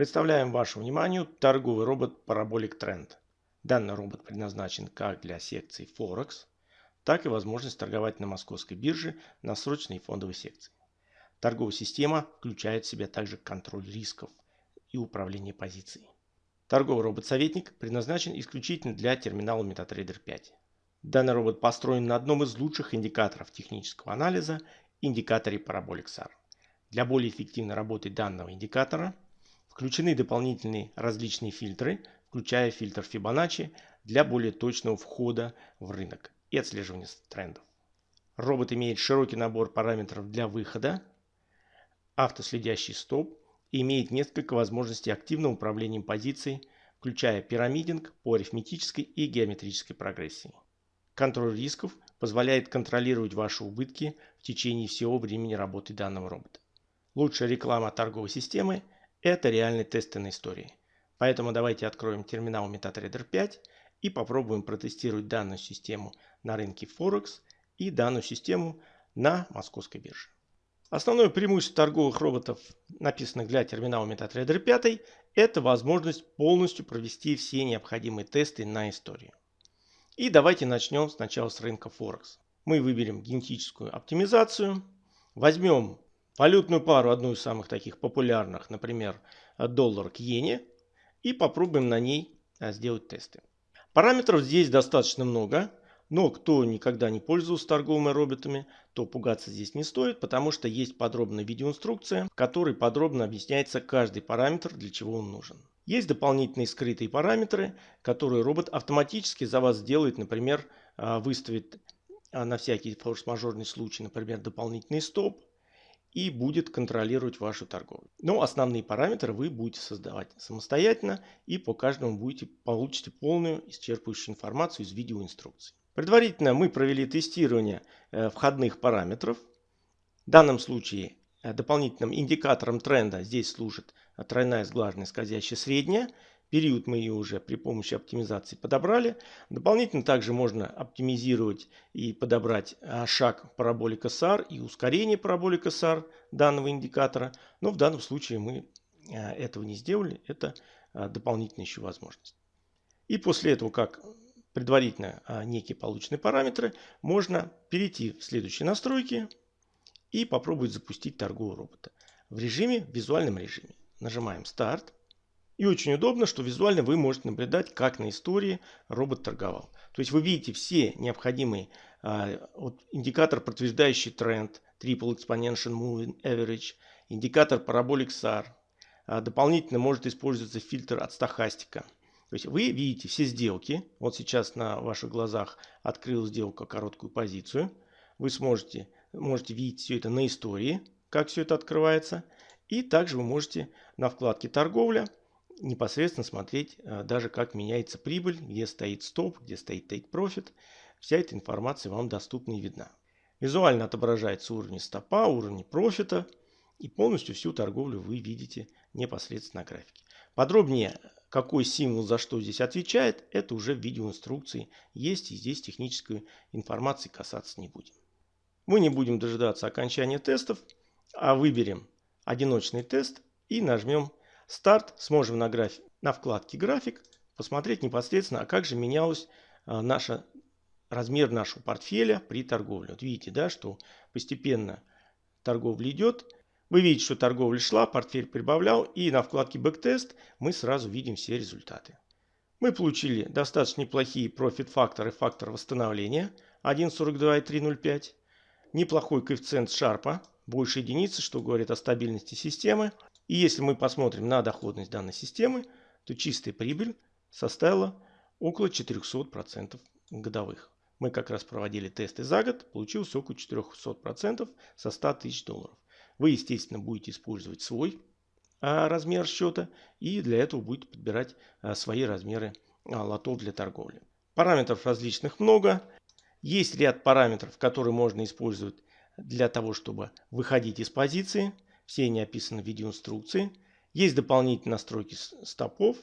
Представляем вашему вниманию торговый робот Parabolic Trend. Данный робот предназначен как для секции Forex, так и возможность торговать на московской бирже на срочной фондовой секции. Торговая система включает в себя также контроль рисков и управление позицией. Торговый робот-советник предназначен исключительно для терминала MetaTrader 5. Данный робот построен на одном из лучших индикаторов технического анализа – индикаторе Parabolic SAR. Для более эффективной работы данного индикатора – Включены дополнительные различные фильтры, включая фильтр Fibonacci для более точного входа в рынок и отслеживания трендов. Робот имеет широкий набор параметров для выхода, автоследящий стоп и имеет несколько возможностей активного управления позицией, включая пирамидинг по арифметической и геометрической прогрессии. Контроль рисков позволяет контролировать ваши убытки в течение всего времени работы данного робота. Лучшая реклама торговой системы – это реальные тесты на истории. Поэтому давайте откроем терминал MetaTrader 5 и попробуем протестировать данную систему на рынке Forex и данную систему на московской бирже. Основное преимущество торговых роботов, написанных для терминала MetaTrader 5, это возможность полностью провести все необходимые тесты на историю. И давайте начнем сначала с рынка Forex. Мы выберем генетическую оптимизацию, возьмем валютную пару, одну из самых таких популярных, например, доллар к иене, и попробуем на ней а, сделать тесты. Параметров здесь достаточно много, но кто никогда не пользовался торговыми роботами, то пугаться здесь не стоит, потому что есть подробная видеоинструкция, в которой подробно объясняется каждый параметр, для чего он нужен. Есть дополнительные скрытые параметры, которые робот автоматически за вас сделает, например, а, выставит а, на всякий форс-мажорный случай, например, дополнительный стоп, и будет контролировать вашу торговлю. Но основные параметры вы будете создавать самостоятельно и по каждому будете получите полную исчерпывающую информацию из видеоинструкции. Предварительно мы провели тестирование э, входных параметров. В данном случае э, дополнительным индикатором тренда здесь служит тройная сглаженная скользящая средняя. Период мы ее уже при помощи оптимизации подобрали. Дополнительно также можно оптимизировать и подобрать а, шаг параболика SAR и ускорение параболика SAR данного индикатора. Но в данном случае мы а, этого не сделали. Это а, дополнительная еще возможность. И после этого, как предварительно некие полученные параметры, можно перейти в следующие настройки и попробовать запустить торгового робота в режиме, в визуальном режиме. Нажимаем старт. И очень удобно, что визуально вы можете наблюдать, как на истории робот торговал. То есть вы видите все необходимые а, вот, индикатор, подтверждающий тренд, Triple Exponential Moving Average, индикатор Parabolic SAR. А, дополнительно может использоваться фильтр от стахастика. То есть вы видите все сделки. Вот сейчас на ваших глазах открыл сделка короткую позицию. Вы сможете, можете видеть все это на истории, как все это открывается. И также вы можете на вкладке торговля непосредственно смотреть э, даже как меняется прибыль, где стоит стоп, где стоит take profit. Вся эта информация вам доступна и видна. Визуально отображается уровень стопа, уровень профита и полностью всю торговлю вы видите непосредственно на графике. Подробнее, какой символ за что здесь отвечает, это уже в видеоинструкции есть и здесь технической информации касаться не будем. Мы не будем дожидаться окончания тестов, а выберем одиночный тест и нажмем старт, сможем на, график, на вкладке график посмотреть непосредственно, а как же менялась а, наша, размер нашего портфеля при торговле. Вот видите, да, что постепенно торговля идет. Вы видите, что торговля шла, портфель прибавлял, и на вкладке Backtest мы сразу видим все результаты. Мы получили достаточно неплохие профит-факторы, фактор восстановления 1.42 Неплохой коэффициент шарпа, больше единицы, что говорит о стабильности системы. И если мы посмотрим на доходность данной системы, то чистая прибыль составила около 400% годовых. Мы как раз проводили тесты за год, получилось около 400% со 100 тысяч долларов. Вы, естественно, будете использовать свой а, размер счета и для этого будете подбирать а, свои размеры а, лотов для торговли. Параметров различных много. Есть ряд параметров, которые можно использовать для того, чтобы выходить из позиции – все они описаны в видеоинструкции. Есть дополнительные настройки стопов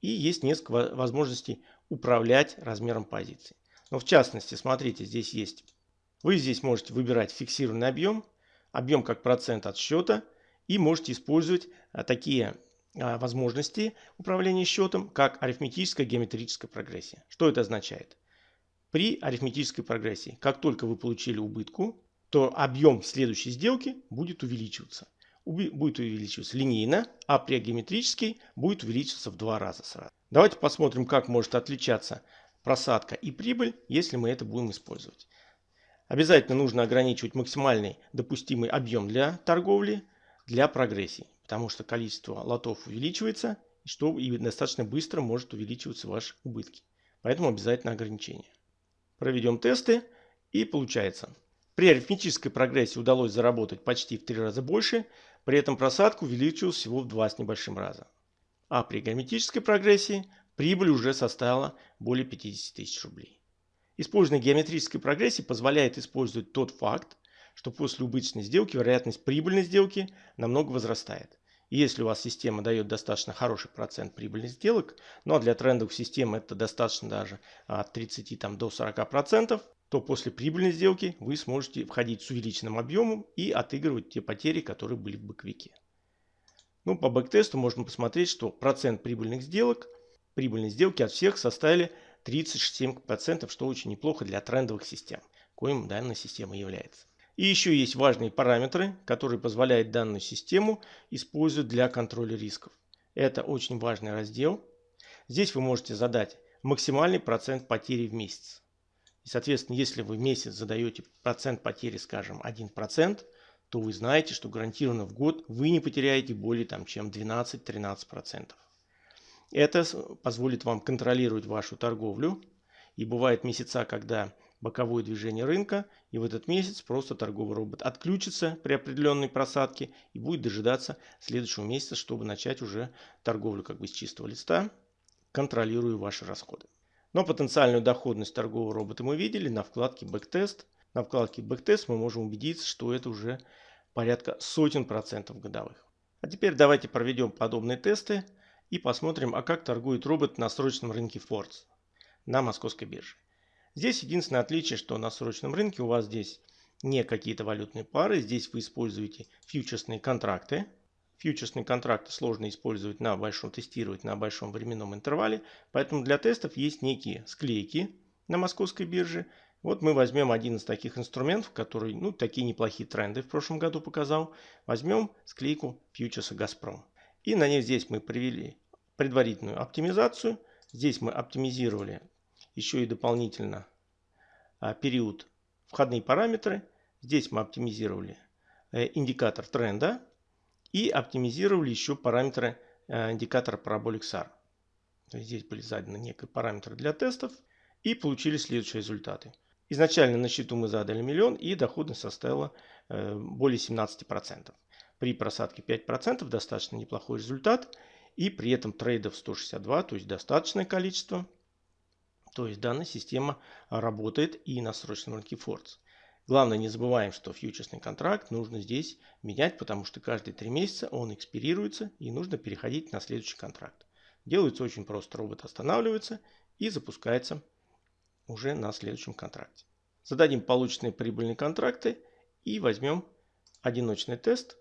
и есть несколько возможностей управлять размером позиции. Но в частности, смотрите, здесь есть. Вы здесь можете выбирать фиксированный объем, объем как процент от счета и можете использовать а, такие а, возможности управления счетом как арифметическая геометрическая прогрессия. Что это означает? При арифметической прогрессии, как только вы получили убытку, то объем следующей сделки будет увеличиваться. Будет увеличиваться линейно, а при геометрической будет увеличиваться в два раза сразу. Давайте посмотрим, как может отличаться просадка и прибыль, если мы это будем использовать. Обязательно нужно ограничивать максимальный допустимый объем для торговли для прогрессии, потому что количество лотов увеличивается, и, что, и достаточно быстро может увеличиваться ваши убытки. Поэтому обязательно ограничение. Проведем тесты и получается. При арифметической прогрессии удалось заработать почти в три раза больше, при этом просадка увеличилась всего в два с небольшим раза. А при геометрической прогрессии прибыль уже составила более 50 тысяч рублей. Использование геометрической прогрессии позволяет использовать тот факт, что после убыточной сделки вероятность прибыльной сделки намного возрастает. И если у вас система дает достаточно хороший процент прибыльных сделок, ну а для трендовых систем это достаточно даже от 30 там, до 40%, то после прибыльной сделки вы сможете входить с увеличенным объемом и отыгрывать те потери, которые были в бэквике. Ну, по бэктесту можно посмотреть, что процент прибыльных сделок, прибыльные сделки от всех составили 37%, что очень неплохо для трендовых систем, коим данная система является. И еще есть важные параметры, которые позволяют данную систему использовать для контроля рисков. Это очень важный раздел. Здесь вы можете задать максимальный процент потери в месяц. И, соответственно, если вы в месяц задаете процент потери, скажем, 1%, то вы знаете, что гарантированно в год вы не потеряете более там, чем 12-13%. Это позволит вам контролировать вашу торговлю. И бывают месяца, когда боковое движение рынка, и в этот месяц просто торговый робот отключится при определенной просадке и будет дожидаться следующего месяца, чтобы начать уже торговлю как бы с чистого листа, контролируя ваши расходы. Но потенциальную доходность торгового робота мы видели на вкладке Backtest. На вкладке Backtest мы можем убедиться, что это уже порядка сотен процентов годовых. А теперь давайте проведем подобные тесты и посмотрим, а как торгует робот на срочном рынке Фордс на московской бирже. Здесь единственное отличие, что на срочном рынке у вас здесь не какие-то валютные пары, здесь вы используете фьючерсные контракты. Фьючерсные контракты сложно использовать на большом, тестировать на большом временном интервале, поэтому для тестов есть некие склейки на московской бирже. Вот мы возьмем один из таких инструментов, который, ну, такие неплохие тренды в прошлом году показал. Возьмем склейку фьючерса «Газпром». И на ней здесь мы привели предварительную оптимизацию. Здесь мы оптимизировали еще и дополнительно а, период входные параметры. Здесь мы оптимизировали э, индикатор тренда и оптимизировали еще параметры э, индикатора Parabolic SAR. Здесь были заданы некие параметры для тестов и получили следующие результаты. Изначально на счету мы задали миллион и доходность составила э, более 17%. При просадке 5% достаточно неплохой результат и при этом трейдов 162, то есть достаточное количество. То есть данная система работает и на срочном рынке Фордс. Главное не забываем, что фьючерсный контракт нужно здесь менять, потому что каждые три месяца он экспирируется и нужно переходить на следующий контракт. Делается очень просто. Робот останавливается и запускается уже на следующем контракте. Зададим полученные прибыльные контракты и возьмем одиночный тест.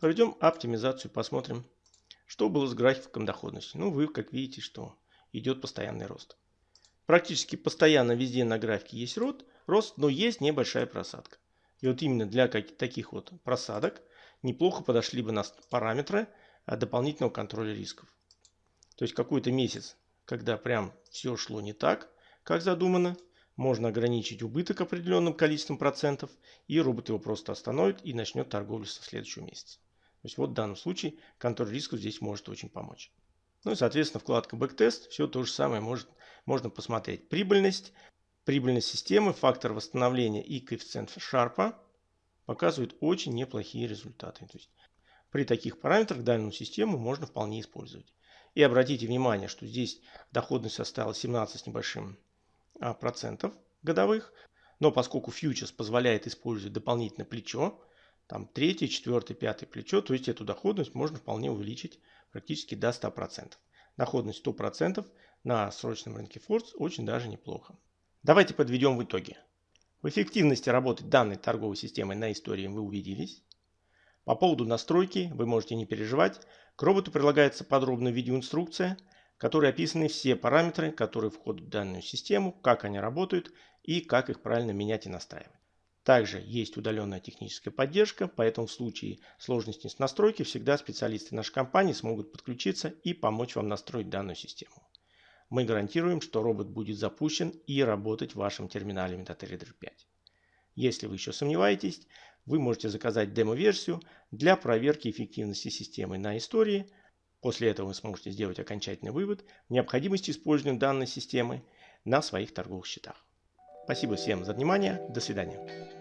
Проведем оптимизацию, посмотрим, что было с графиком доходности. Ну, вы как видите, что идет постоянный рост. Практически постоянно везде на графике есть рост, рост, но есть небольшая просадка. И вот именно для таких вот просадок неплохо подошли бы нас параметры а, дополнительного контроля рисков. То есть какой-то месяц, когда прям все шло не так, как задумано, можно ограничить убыток определенным количеством процентов, и робот его просто остановит и начнет торговлю со следующего месяца. То есть вот в данном случае контроль рисков здесь может очень помочь. Ну и соответственно вкладка Backtest все то же самое может можно посмотреть прибыльность, прибыльность системы, фактор восстановления и коэффициент Шарпа показывают очень неплохие результаты. То есть при таких параметрах данную систему можно вполне использовать. И обратите внимание, что здесь доходность составила 17 с небольшим а, процентов годовых. Но поскольку фьючерс позволяет использовать дополнительное плечо, там третье, четвертое, пятое плечо, то есть эту доходность можно вполне увеличить практически до 100%. Доходность 100% на срочном рынке Фордс очень даже неплохо. Давайте подведем в итоге. В эффективности работы данной торговой системы на истории вы убедились. По поводу настройки вы можете не переживать. К роботу прилагается подробная видеоинструкция, в которой описаны все параметры, которые входят в данную систему, как они работают и как их правильно менять и настраивать. Также есть удаленная техническая поддержка, поэтому в случае сложности с настройкой всегда специалисты нашей компании смогут подключиться и помочь вам настроить данную систему. Мы гарантируем, что робот будет запущен и работать в вашем терминале MetaTrader 5. Если вы еще сомневаетесь, вы можете заказать демо-версию для проверки эффективности системы на истории. После этого вы сможете сделать окончательный вывод в необходимости использования данной системы на своих торговых счетах. Спасибо всем за внимание. До свидания.